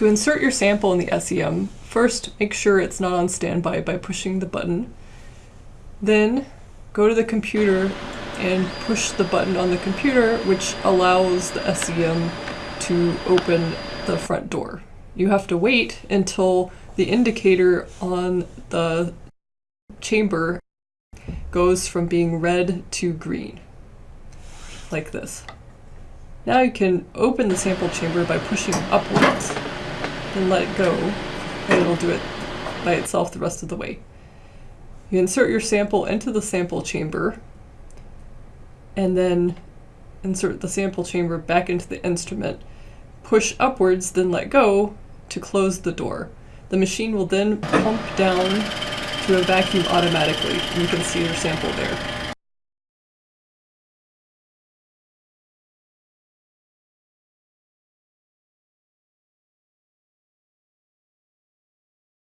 To insert your sample in the SEM, first make sure it's not on standby by pushing the button. Then go to the computer and push the button on the computer, which allows the SEM to open the front door. You have to wait until the indicator on the chamber goes from being red to green like this. Now you can open the sample chamber by pushing upwards, then let it go, and it'll do it by itself the rest of the way. You insert your sample into the sample chamber, and then insert the sample chamber back into the instrument. Push upwards, then let go to close the door. The machine will then pump down to a vacuum automatically, and you can see your sample there.